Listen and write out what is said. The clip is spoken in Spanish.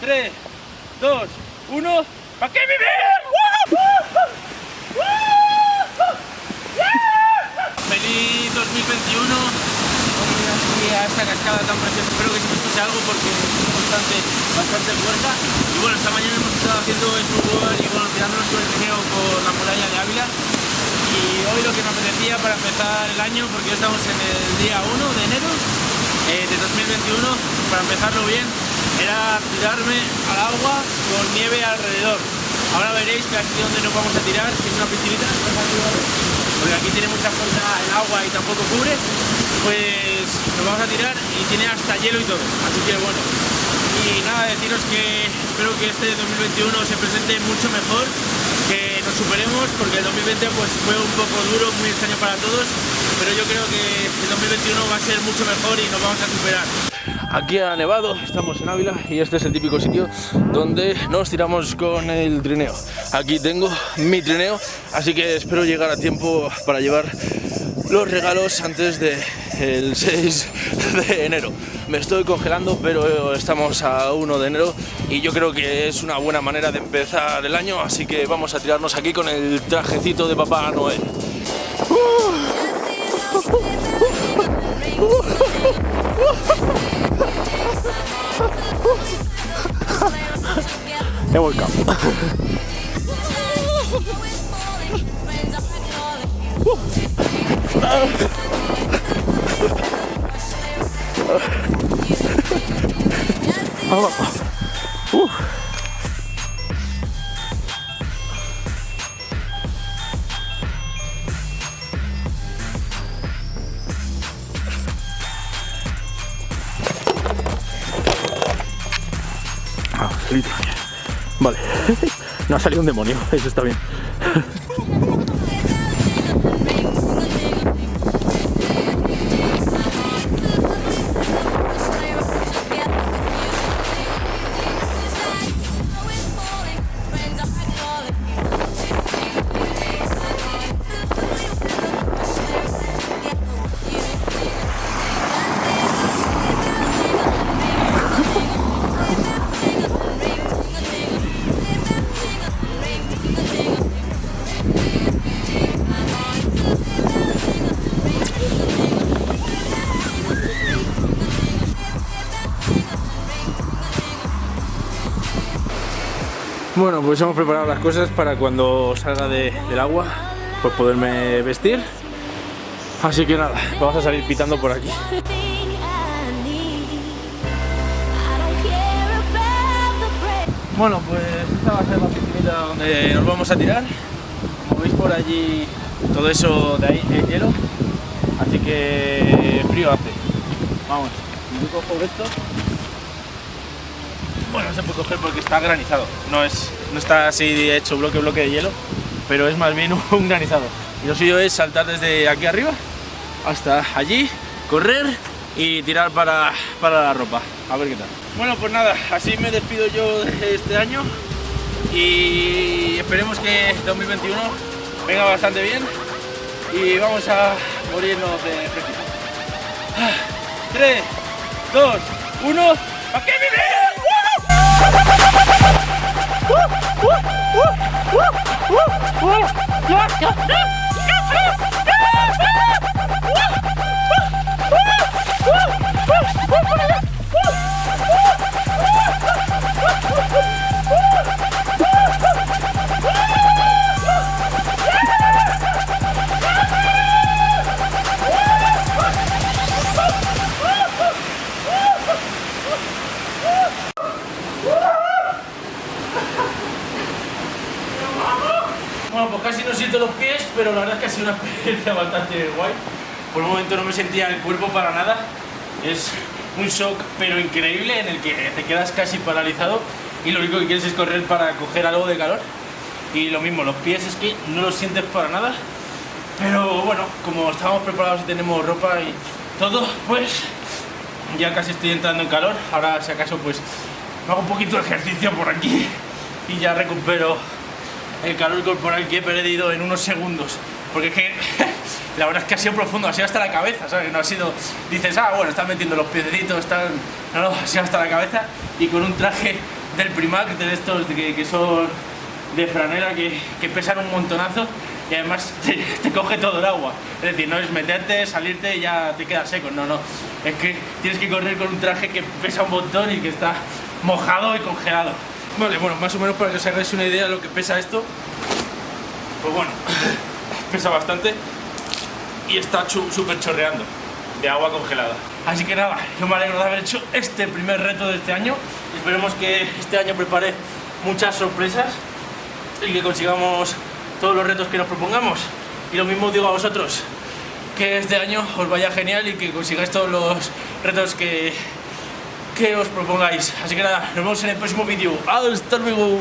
3, 2, 1. ¿Para qué vivir? Feliz 2021. Hoy a esta cascada tan preciosa. Espero que se escuche algo porque es bastante, bastante fuerte. Y bueno, esta mañana hemos estado haciendo el fútbol y bueno, tirándonos con el trineo por la muralla de Ávila. Y hoy lo que me apetecía para empezar el año, porque ya estamos en el día 1 de enero eh, de 2021, para empezarlo bien, era tirarme al agua con nieve alrededor. Ahora veréis que aquí donde nos vamos a tirar, que es una piscinita, porque aquí tiene mucha fuerza el agua y tampoco cubre, pues nos vamos a tirar y tiene hasta hielo y todo, así que bueno. Y nada, deciros que espero que este 2021 se presente mucho mejor, que nos superemos, porque el 2020 pues fue un poco duro, muy extraño para todos, pero yo creo que el 2021 va a ser mucho mejor y nos vamos a superar. Aquí ha nevado, estamos en Ávila y este es el típico sitio donde nos tiramos con el trineo. Aquí tengo mi trineo, así que espero llegar a tiempo para llevar los regalos antes del 6 de enero. Me estoy congelando, pero estamos a 1 de enero y yo creo que es una buena manera de empezar el año, así que vamos a tirarnos aquí con el trajecito de Papá Noel. He volcado. Ah, listo. Vale. No ha salido un demonio, eso está bien. Bueno, pues hemos preparado las cosas para cuando salga de- del agua, pues poderme vestir. Así que nada, vamos a salir pitando por aquí. Bueno, pues esta va a ser la piscinita donde nos vamos a tirar. Como veis por allí, todo eso de ahí es hielo. Así que frío hace. Vamos, yo cojo esto. Bueno, no se puede coger porque está granizado. No, es, no está así hecho bloque bloque de hielo, pero es más bien un granizado. Y lo suyo es saltar desde aquí arriba hasta allí, correr y tirar para, para la ropa. A ver qué tal. Bueno, pues nada, así me despido yo de este año y esperemos que 2021 venga bastante bien y vamos a morirnos de fresquito. 3, 2, 1, ¿para qué vivir? Uh, uh, uh, uh, uh, uh, uh, uh, uh, uh, uh, uh, los pies, pero la verdad es que ha sido una experiencia bastante guay. Por un momento no me sentía el cuerpo para nada. Es un shock, pero increíble, en el que te quedas casi paralizado y lo único que quieres es correr para coger algo de calor. Y lo mismo, los pies es que no los sientes para nada. Pero bueno, como estamos preparados y tenemos ropa y todo, pues ya casi estoy entrando en calor. Ahora, si acaso, pues hago un poquito de ejercicio por aquí y ya recupero el calor corporal que he perdido en unos segundos. Porque es que la verdad es que ha sido profundo, ha sido hasta la cabeza, ¿sabes? No ha sido, dices, ah, bueno, estás metiendo los piecitos, están... No, no, ha sido hasta la cabeza y con un traje del Primac, de estos que, que son de franela, que, que pesan un montonazo y además te, te coge todo el agua. Es decir, no es meterte, salirte y ya te quedas seco, no, no. Es que tienes que correr con un traje que pesa un montón y que está mojado y congelado. Vale, bueno, más o menos para que os hagáis una idea de lo que pesa esto. Pues bueno, pesa bastante y está súper chorreando de agua congelada. Así que nada, yo me alegro de haber hecho este primer reto de este año. Esperemos que este año prepare muchas sorpresas y que consigamos todos los retos que nos propongamos. Y lo mismo digo a vosotros, que este año os vaya genial y que consigáis todos los retos que, que os propongáis. Así que nada, nos vemos en el próximo vídeo. ¡Hasta luego!